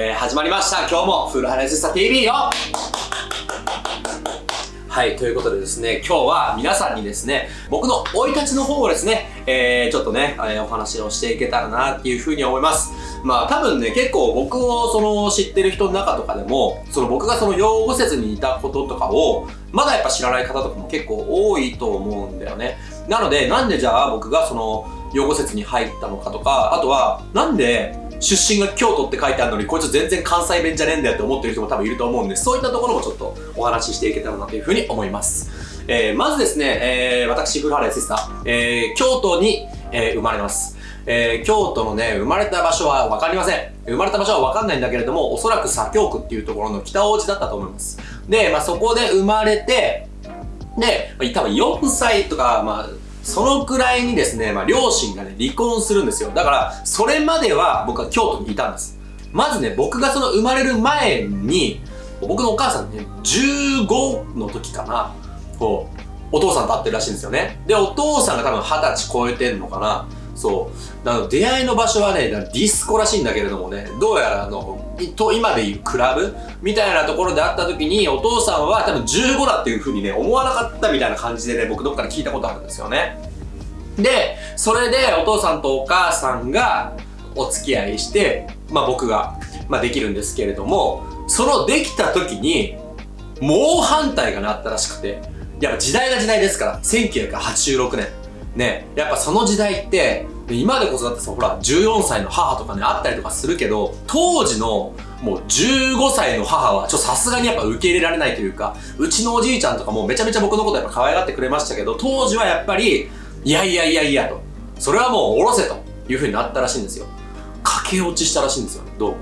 えー、始まりました。今日もフルハネスタ TV よはい、ということでですね、今日は皆さんにですね、僕の生い立ちの方をですね、えー、ちょっとね、えー、お話をしていけたらなっていうふうに思います。まあ多分ね、結構僕をその知ってる人の中とかでも、その僕がその養護施設にいたこととかを、まだやっぱ知らない方とかも結構多いと思うんだよね。なので、なんでじゃあ僕がその養護施設に入ったのかとか、あとは、なんで出身が京都って書いてあるのに、こいつ全然関西弁じゃねえんだよって思ってる人も多分いると思うんで、そういったところもちょっとお話ししていけたらなというふうに思います。えー、まずですね、えー、私、古原セスター、えー、京都に、えー、生まれます。えー、京都のね、生まれた場所はわかりません。生まれた場所はわかんないんだけれども、おそらく左京区っていうところの北大路だったと思います。で、まあ、そこで生まれて、で、多分4歳とか、まあ、そのくらいにですね、まあ、両親がね、離婚するんですよ。だから、それまでは僕は京都にいたんです。まずね、僕がその生まれる前に、僕のお母さんね、15の時かな、こう、お父さんと会ってるらしいんですよね。で、お父さんが多分二十歳超えてんのかな。そう。なの出会いの場所はね、ディスコらしいんだけれどもね、どうやらあの、と今でいうクラブ？みたいなところで会った時に、お父さんは多分15だっていう風にね、思わなかったみたいな感じでね、僕どっかで聞いたことあるんですよね。で、それでお父さんとお母さんがお付き合いして、まあ僕が、まあできるんですけれども、そのできた時に、猛反対がなったらしくて、やっぱ時代が時代ですから、1986年。ね、やっぱその時代って、今でこそだってさ、ほら、14歳の母とかね、あったりとかするけど、当時のもう15歳の母は、ちょさすがにやっぱ受け入れられないというか、うちのおじいちゃんとかもめちゃめちゃ僕のことやっぱ可愛がってくれましたけど、当時はやっぱり、いやいやいやいやと。それはもう下ろせという風になったらしいんですよ。駆け落ちしたらしいんですよ、ど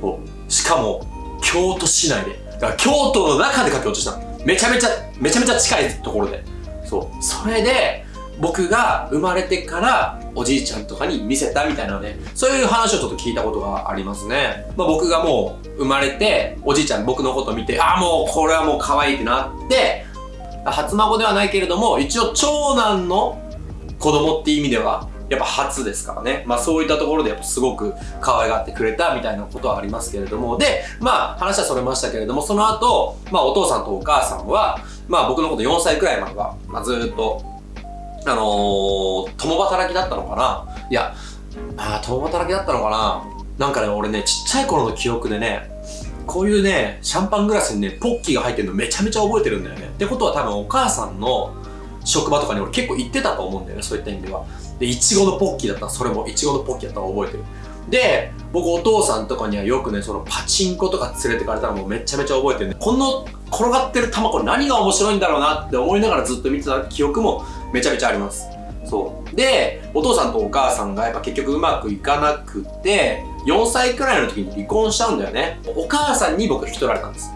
うも。しかも、京都市内で。だから京都の中で駆け落ちしためちゃめちゃ、めちゃめちゃ近いところで。そう。それで、僕が生まれてからおじいちゃんとかに見せたみたいなので、そういう話をちょっと聞いたことがありますね。まあ、僕がもう生まれて、おじいちゃん僕のこと見て、ああもうこれはもう可愛いってなって、初孫ではないけれども、一応長男の子供って意味では、やっぱ初ですからね。まあそういったところでやっぱすごく可愛がってくれたみたいなことはありますけれども。で、まあ話はそれましたけれども、その後、まあお父さんとお母さんは、まあ僕のこと4歳くらいまでは、まあずっとあのー、共働きだったのかな？いや、あ共働きだったのかな？なんかね、俺ね、ちっちゃい頃の記憶でね、こういうね、シャンパングラスにね、ポッキーが入ってるのめちゃめちゃ覚えてるんだよね。ってことは多分お母さんの職場とかに俺結構行ってたと思うんだよね、そういった意味では。で、いちごのポッキーだったら、それもいちごのポッキーだったら覚えてる。で、僕お父さんとかにはよくね、そのパチンコとか連れてかれたのもうめちゃめちゃ覚えてるね。この転がってる玉これ何が面白いんだろうなって思いながらずっと見てた記憶もめちゃめちゃあります。そう。で、お父さんとお母さんがやっぱ結局うまくいかなくて、4歳くらいの時に離婚しちゃうんだよね。お母さんに僕引き取られたんです。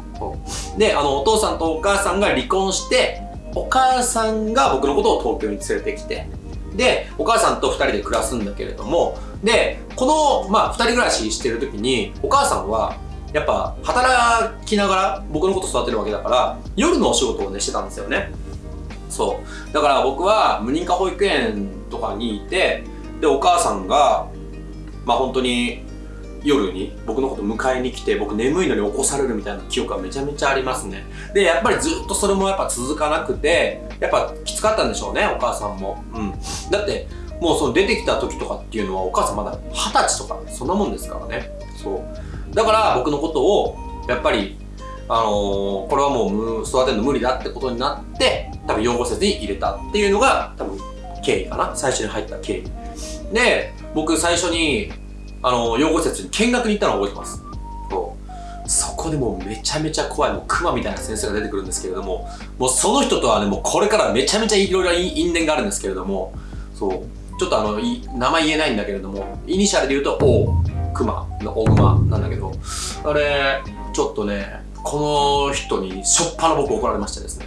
で、あの、お父さんとお母さんが離婚して、お母さんが僕のことを東京に連れてきて、で、お母さんと二人で暮らすんだけれども、で、この、まあ、二人暮らししてる時に、お母さんは、やっぱ、働きながら僕のこと育てるわけだから、夜のお仕事をね、してたんですよね。そう。だから僕は無認可保育園とかにいて、で、お母さんが、まあ本当に夜に僕のこと迎えに来て、僕眠いのに起こされるみたいな記憶がめちゃめちゃありますね。で、やっぱりずっとそれもやっぱ続かなくて、やっぱきつかったんでしょうね、お母さんも。うん。だって、もうその出てきた時とかっていうのはお母さんまだ二十歳とかそんなもんですからね。そう。だから僕のことを、やっぱりあのー、これはもう育てるの無理だってことになって、多分養護施設に入れたっていうのが多分経緯かな。最初に入った経緯。で、僕最初に、あのー、養護施設に見学に行ったのを覚えてます。そうそこでもうめちゃめちゃ怖い、もう熊みたいな先生が出てくるんですけれども、もうその人とはね、もうこれからめちゃめちゃいろいろ因縁があるんですけれども、そう、ちょっとあの、名前言えないんだけれども、イニシャルで言うと、O、熊の大熊なんだけど、あれ、ちょっとね、この人にしょっぱな僕怒られましてですね。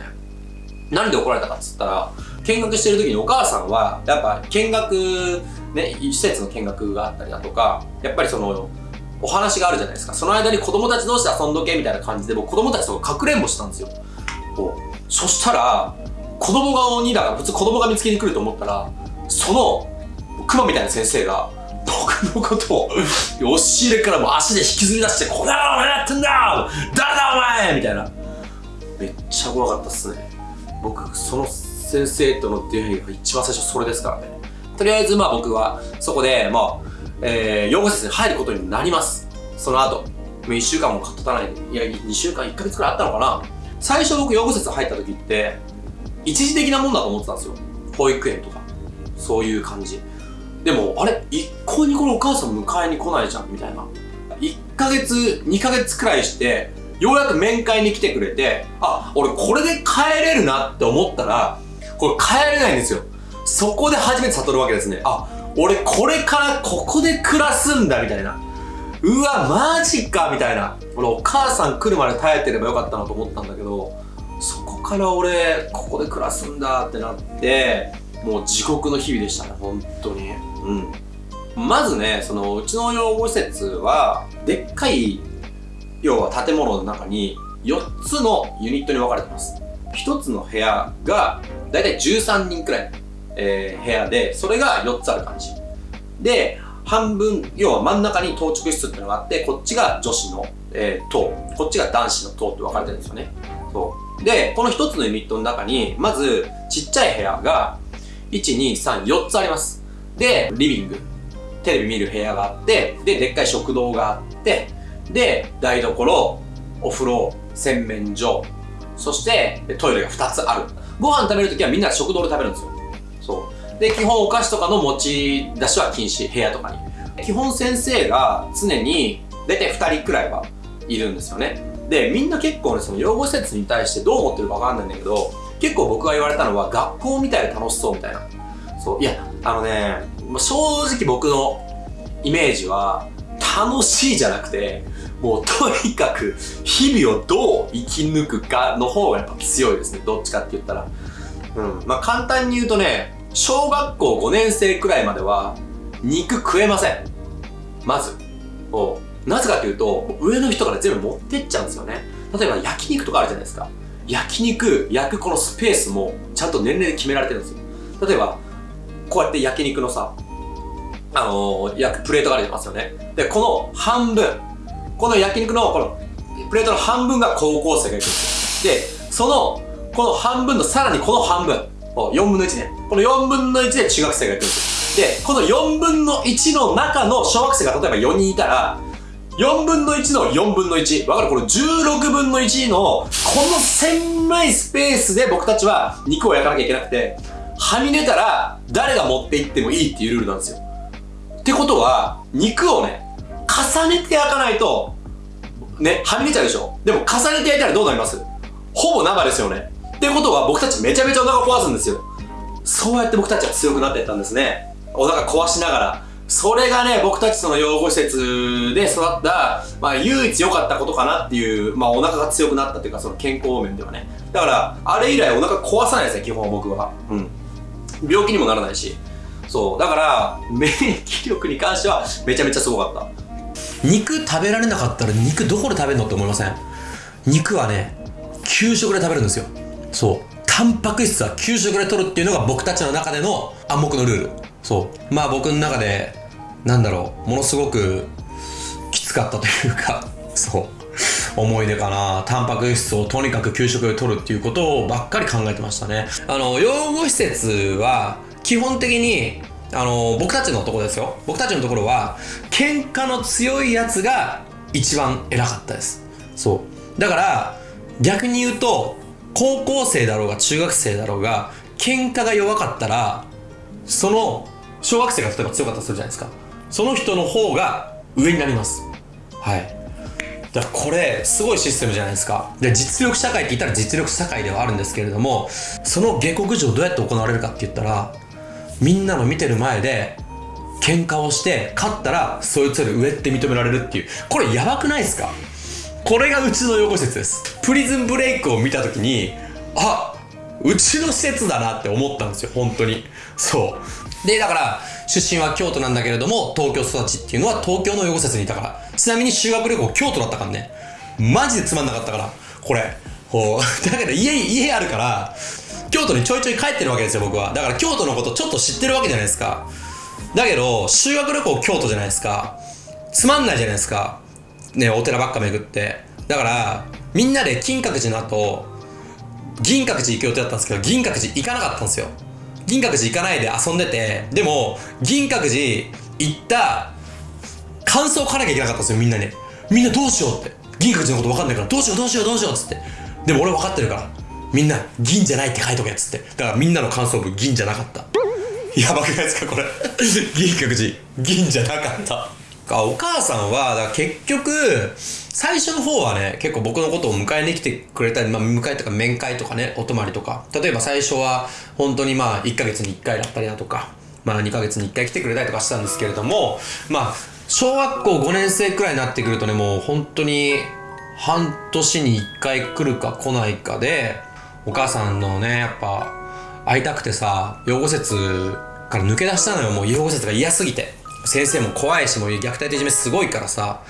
なんで怒られたかっつったら、見学してる時にお母さんは、やっぱ見学、ね、施設の見学があったりだとか、やっぱりその、お話があるじゃないですか。その間に子供たち同士で遊んどけみたいな感じで、僕子供たちとかくれんぼしたんですよ。そしたら、子供が鬼だから、普通子供が見つけに来ると思ったら、その、熊みたいな先生が、僕のことを、押し入れからも足で引きずり出して、この野郎何やってんだ誰だお前みたいな。めっちゃ怖かったっすね。僕、その先生との出会いが一番最初それですからね。とりあえずまあ僕はそこで、まあ、えー、養護施設に入ることになります。その後、もう1週間も経たない、いや、2週間、1ヶ月くらいあったのかな。最初僕養護施設入った時って、一時的なもんだと思ってたんですよ。保育園とか。そういう感じ。でも、あれ一向にこのお母さん迎えに来ないじゃん、みたいな。1ヶ月、2ヶ月くらいして、ようやく面会に来てくれて、あ、俺これで帰れるなって思ったら、これ帰れないんですよ。そこで初めて悟るわけですね。あ、俺これからここで暮らすんだ、みたいな。うわ、マジか、みたいな。俺お母さん来るまで耐えてればよかったなと思ったんだけど、そこから俺、ここで暮らすんだってなって、もう地獄の日々でしたね、本当に。うん。まずね、その、うちの養護施設は、でっかい、要は建物の中に、4つのユニットに分かれてます。1つの部屋が、だいたい13人くらい、えー、部屋で、それが4つある感じ。で、半分、要は真ん中に当直室っていうのがあって、こっちが女子の、えー、棟、こっちが男子の棟って分かれてるんですよね。そう。で、この1つのユニットの中に、まず、ちっちゃい部屋が、1、2、3、4つあります。で、リビング、テレビ見る部屋があって、で、でっかい食堂があって、で、台所、お風呂、洗面所、そしてトイレが2つある。ご飯食べるときはみんな食堂で食べるんですよ。そう。で、基本お菓子とかの持ち出しは禁止、部屋とかに。基本先生が常に大体2人くらいはいるんですよね。で、みんな結構ね、その養護施設に対してどう思ってるかわかんないんだけど、結構僕が言われたのは学校みたいで楽しそうみたいな。そう。いや、あのね、正直僕のイメージは楽しいじゃなくて、もうとにかく日々をどう生き抜くかの方がやっぱ強いですね。どっちかって言ったら。うん。まあ簡単に言うとね、小学校5年生くらいまでは肉食えません。まず。なぜかというと、上の人から全部持ってっちゃうんですよね。例えば焼肉とかあるじゃないですか。焼肉焼くこのスペースもちゃんと年齢で決められてるんですよ。例えば、こうやって焼肉のさ、あのー、焼くプレートがありますよね。で、この半分、この焼肉のこのプレートの半分が高校生が行くんですよ。で、その、この半分のさらにこの半分、4分の1ね。この4分の1で中学生が行くんですよ。で、この4分の1の中の小学生が例えば4人いたら、4分の1の4分の1。わかる？この16分の1の、この狭いスペースで僕たちは肉を焼かなきゃいけなくて、はみ出たら誰が持って行ってもいいっていうルールなんですよ。ってことは、肉をね、重ねて焼かないと、ね、はみ出ちゃうでしょでも重ねて焼いたらどうなります？ほぼ生ですよね。ってことは僕たちめちゃめちゃお腹壊すんですよ。そうやって僕たちは強くなっていったんですね。お腹壊しながら。それがね、僕たちその養護施設で育った、まあ唯一良かったことかなっていう、まあお腹が強くなったっていうか、その健康面ではね。だから、あれ以来お腹壊さないですね、基本僕は。うん。病気にもならないし。そう。だから、免疫力に関してはめちゃめちゃすごかった。肉食べられなかったら肉どこで食べるのって思いません？肉はね、給食で食べるんですよ。そう。タンパク質は給食で取るっていうのが僕たちの中での暗黙のルール。そう。まあ僕の中で、なんだろう、ものすごくきつかったというか、思い出かな。タンパク質をとにかく給食で取るっていうことをばっかり考えてましたね。あの、養護施設は基本的にあの僕たちのところですよ。僕たちのところは喧嘩の強いやつが一番偉かったです。そう。だから逆に言うと高校生だろうが中学生だろうが喧嘩が弱かったらその小学生が例えば強かったとするじゃないですか。その人の方が上になります。はいだからこれすごいシステムじゃないですか。で実力社会って言ったら実力社会ではあるんですけれどもその下克上どうやって行われるかって言ったらみんなの見てる前で喧嘩をして勝ったらそいつより上って認められるっていう。これやばくないですか？これがうちの養護施設です。プリズンブレイクを見た時にあうちの施設だなって思ったんですよ。本当に。そう。でだから出身は京都なんだけれども東京育ちっていうのは東京の養護施設にいたからちなみに修学旅行京都だったからねマジでつまんなかったからこれこう だけど家家あるから京都にちょいちょい帰ってるわけですよ僕はだから京都のことちょっと知ってるわけじゃないですかだけど、修学旅行京都じゃないですか。つまんないじゃないですか。ね、お寺ばっか巡って。だから、みんなで金閣寺の後、銀閣寺行く予定だったんですけど、銀閣寺行かなかったんですよ。銀閣寺行かないで遊んでて、でも、銀閣寺行った感想を書かなきゃいけなかったんですよ、みんなに。みんなどうしようって。銀閣寺のこと分かんないから、どうしようどうしようどうしようっつって。でも俺分かってるから。みんな、銀じゃないって書いとけっつって。だからみんなの感想文、銀じゃなかった。やばくないですか、これ。銀閣寺、銀じゃなかった。お母さんは、だ結局、最初の方はね、結構僕のことを迎えに来てくれたり、まあ、迎えとか面会とかね、お泊まりとか。例えば最初は、本当にまあ、1ヶ月に1回だったりだとか、まあ、2ヶ月に1回来てくれたりとかしたんですけれども、まあ、小学校5年生くらいになってくるとね、もう本当に、半年に1回来るか来ないかで、お母さんのね、やっぱ、会いたくてさ、養護施設から抜け出したのよ、もう養護施設が嫌すぎて。先生も怖いし、もう虐待といじめすごいからさ。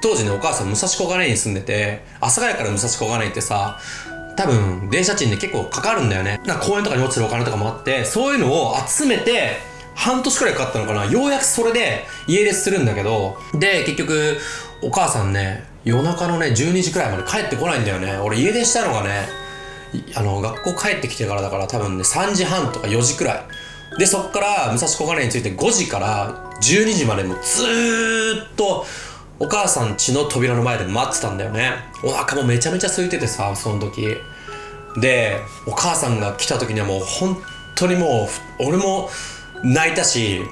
当時ね、お母さん武蔵小金井に住んでて、阿佐ヶ谷から武蔵小金井ってさ、多分、電車賃で結構かかるんだよね。なんか公園とかに落ちてるお金とかもあって、そういうのを集めて、半年くらいかかったのかな。ようやくそれで家出するんだけど、で、結局、お母さんね、夜中のね、12時くらいまで帰ってこないんだよね。俺家出したのがね、あの、学校帰ってきてからだから多分ね、3時半とか4時くらい。で、そっから、武蔵小金井について5時から12時までもずーっと、お母さん家の扉の前で待ってたんだよね。お腹もめちゃめちゃ空いててさ、その時。で、お母さんが来た時にはもう本当にもう、俺も泣いたし、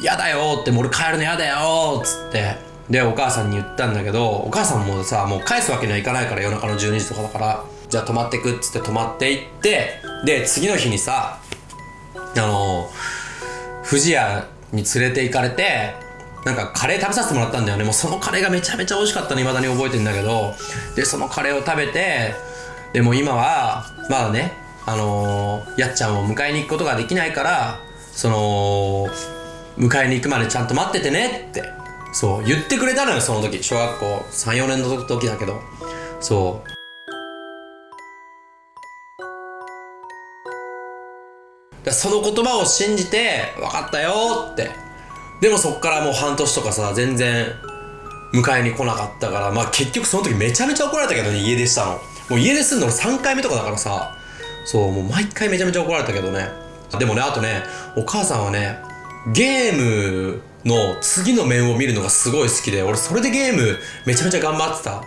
嫌だよって、俺帰るの嫌だよっつって。で、お母さんに言ったんだけど、お母さんもさ、もう返すわけにはいかないから夜中の12時とかだから、じゃあ泊まってくっつって泊まっていって、で、次の日にさ、あの、富士屋に連れて行かれて、なんかカレー食べさせてもらったんだよね。もうそのカレーがめちゃめちゃ美味しかったの、未だに覚えてんだけど、で、そのカレーを食べて、でも今は、まだね、あのー、やっちゃんを迎えに行くことができないから、その、迎えに行くまでちゃんと待っててねって、そう、言ってくれたのよ、その時。小学校3、4年の時だけど。そう。その言葉を信じて、分かったよって。でもそっからもう半年とかさ、全然迎えに来なかったから、まあ結局その時めちゃめちゃ怒られたけどね、家出したの。もう家出すんの3回目とかだからさ、そう、もう毎回めちゃめちゃ怒られたけどね。でもね、あとね、お母さんはね、ゲームの次の面を見るのがすごい好きで、俺それでゲームめちゃめちゃ頑張ってた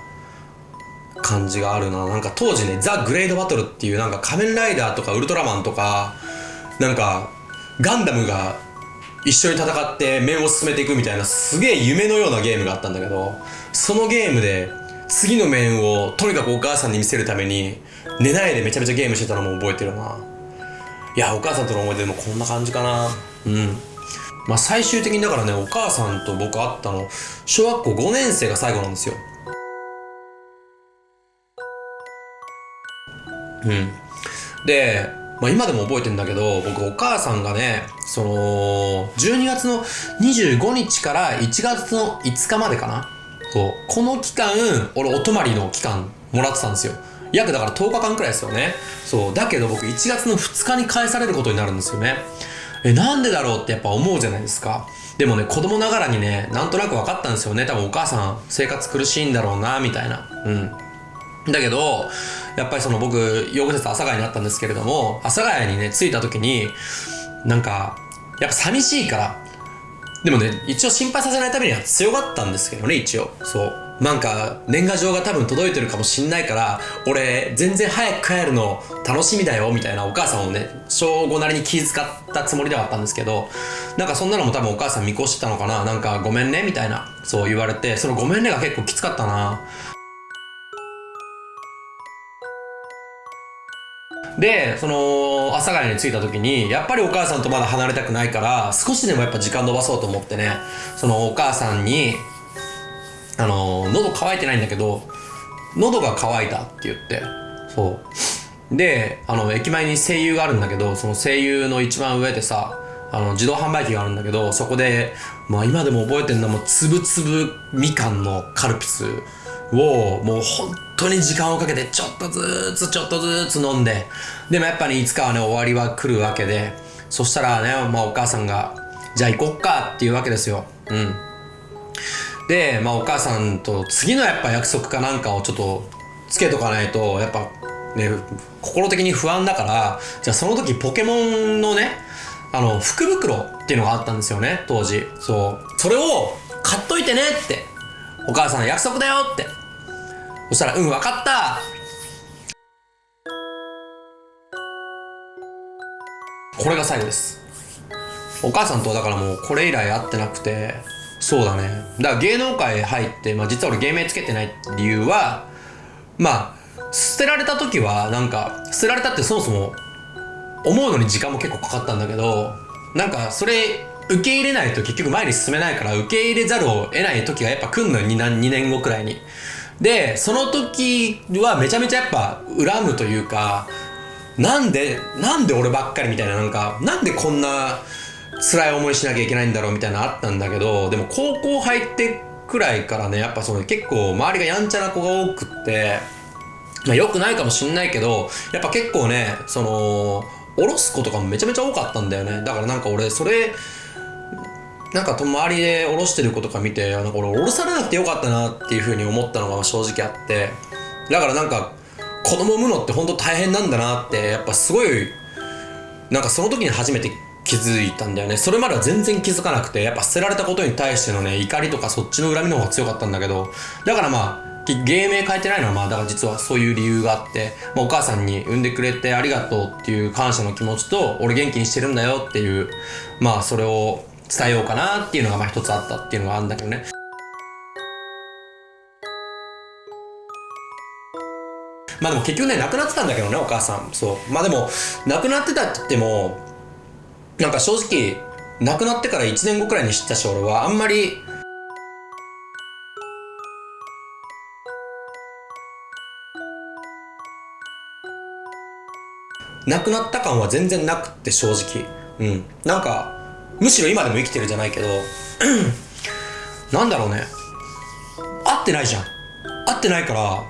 感じがあるな。なんか当時ね、ザ・グレードバトルっていうなんか仮面ライダーとかウルトラマンとか、なんか、ガンダムが一緒に戦って面を進めていくみたいなすげえ夢のようなゲームがあったんだけど、そのゲームで次の面をとにかくお母さんに見せるために寝ないでめちゃめちゃゲームしてたのも覚えてるな。いや、お母さんとの思い出もこんな感じかな。うん。まあ最終的にだからね、お母さんと僕会ったの、小学校5年生が最後なんですよ。うん。で、まあ今でも覚えてんだけど、僕お母さんがね、その、12月の25日から1月の5日までかな？そう。この期間、俺お泊まりの期間もらってたんですよ。約だから10日間くらいですよね。そう。だけど僕1月の2日に返されることになるんですよね。え、なんでだろうってやっぱ思うじゃないですか。でもね、子供ながらにね、なんとなく分かったんですよね。多分お母さん生活苦しいんだろうな、みたいな。うん。だけど、やっぱりその僕、養護施設阿佐ヶ谷になったんですけれども、阿佐ヶ谷にね、着いた時に、なんか、やっぱ寂しいから、でもね、一応心配させないためには強かったんですけどね、一応。そう。なんか、年賀状が多分届いてるかもしんないから、俺、全然早く帰るの楽しみだよ、みたいなお母さんをね、小5なりに気遣ったつもりではあったんですけど、なんかそんなのも多分お母さん見越してたのかな、なんかごめんね、みたいな、そう言われて、そのごめんねが結構きつかったな。で、その、阿佐ヶ谷に着いた時に、やっぱりお母さんとまだ離れたくないから、少しでもやっぱ時間延ばそうと思ってね、そのお母さんに、あの、喉乾いてないんだけど、喉が渇いたって言って、そう。で、あの、駅前に声優があるんだけど、その声優の一番上でさ、あの、自動販売機があるんだけど、そこで、まあ今でも覚えてんのもう、つぶつぶみかんのカルピスをもう本当に時間をかけてちょっとずつちょっとずつ飲んで。でもやっぱりいつかはね終わりは来るわけで。そしたらね、まあ、お母さんがじゃあ行こっかっていうわけですよ。うん。で、まあ、お母さんと次のやっぱ約束かなんかをちょっとつけとかないとやっぱね心的に不安だからじゃあその時ポケモンのねあの福袋っていうのがあったんですよね当時。そう。それを買っといてねってお母さん約束だよってそしたらうん分かった。これが最後です。お母さんとだからもうこれ以来会ってなくて。そうだね。だから芸能界入って、まあ、実は俺芸名つけてない理由はまあ捨てられた時はなんか捨てられたってそもそも思うのに時間も結構かかったんだけどなんかそれ受け入れないと結局前に進めないから受け入れざるを得ない時がやっぱ来んのよ。2, 2年後くらいに。でその時はめちゃめちゃやっぱ恨むというかなんでなんで俺ばっかりみたいななんかなんでこんな辛い思いしなきゃいけないんだろうみたいなのあったんだけどでも高校入ってくらいからねやっぱその結構周りがやんちゃな子が多くってまあ良くないかもしんないけどやっぱ結構ねその下ろす子とかもめちゃめちゃ多かったんだよね。だからなんか俺それなんか周りで下ろしてる子とか見てなんか俺下ろされなくてよかったなっていうふうに思ったのが正直あってだからなんか子供産むのって本当大変なんだなってやっぱすごいなんかその時に初めて気づいたんだよね。それまでは全然気づかなくてやっぱ捨てられたことに対してのね怒りとかそっちの恨みの方が強かったんだけどだからまあ芸名変えてないのはまあだから実はそういう理由があって、まあ、お母さんに産んでくれてありがとうっていう感謝の気持ちと俺元気にしてるんだよっていうまあそれを伝えようかなっていうのがまあ一つあったっていうのがあるんだけどね。まあでも結局ね亡くなってたんだけどねお母さん。そう。まあでも亡くなってたって言ってもなんか正直亡くなってから1年後くらいに知ったし俺はあんまり。亡くなった感は全然なくって正直。うん。なんかむしろ今でも生きてるじゃないけどなんだろうね。合ってないじゃん。合ってないから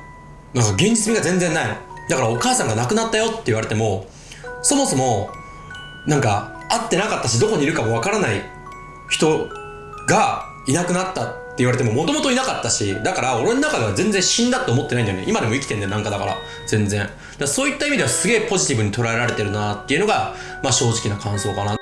なんか現実味が全然ないの。だからお母さんが亡くなったよって言われてもそもそもなんか会ってなかったしどこにいるかもわからない人がいなくなったって言われてももともといなかったしだから俺の中では全然死んだって思ってないんだよね。今でも生きてんだよなんかだから。全然。だそういった意味ではすげえポジティブに捉えられてるなっていうのがまあ正直な感想かな。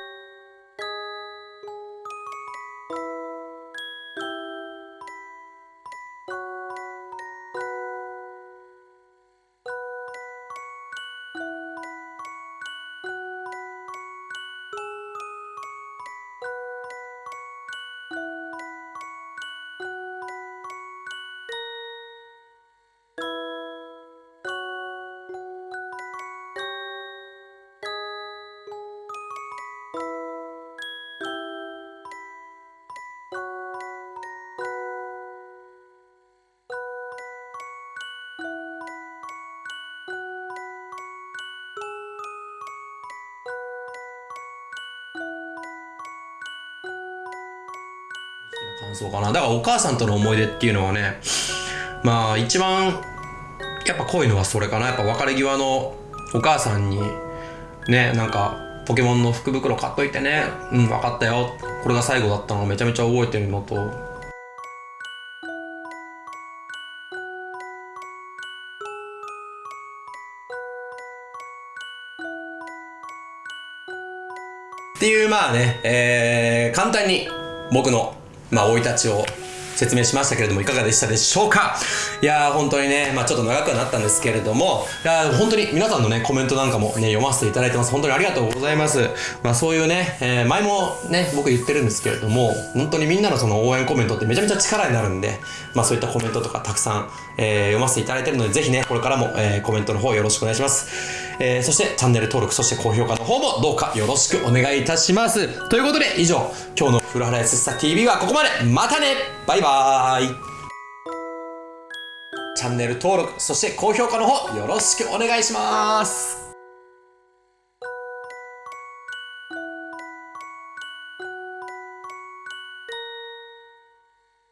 感想かな。だからお母さんとの思い出っていうのはねまあ一番やっぱ濃いのはそれかな。やっぱ別れ際のお母さんにねなんかポケモンの福袋買っといてね。うん分かったよ。これが最後だったのをめちゃめちゃ覚えてるのと。っていうまあね、えー、簡単に僕のまあ、生い立ちを説明しましたけれどもいかがでしたでしょうか？いやー本当にね、まあ、ちょっと長くはなったんですけれどもいや本当に皆さんのねコメントなんかもね読ませていただいてます。本当にありがとうございます。まあそういうね、えー、前もね僕言ってるんですけれども本当にみんなのその応援コメントってめちゃめちゃ力になるんでまあそういったコメントとかたくさん、えー、読ませていただいてるのでぜひねこれからも、えー、コメントの方よろしくお願いします。えー、そしてチャンネル登録そして高評価の方もどうかよろしくお願いいたします。ということで以上今日の古原康久 TV はここまで。またね。バイバーイ。チャンネル登録そして高評価の方よろしくお願いします。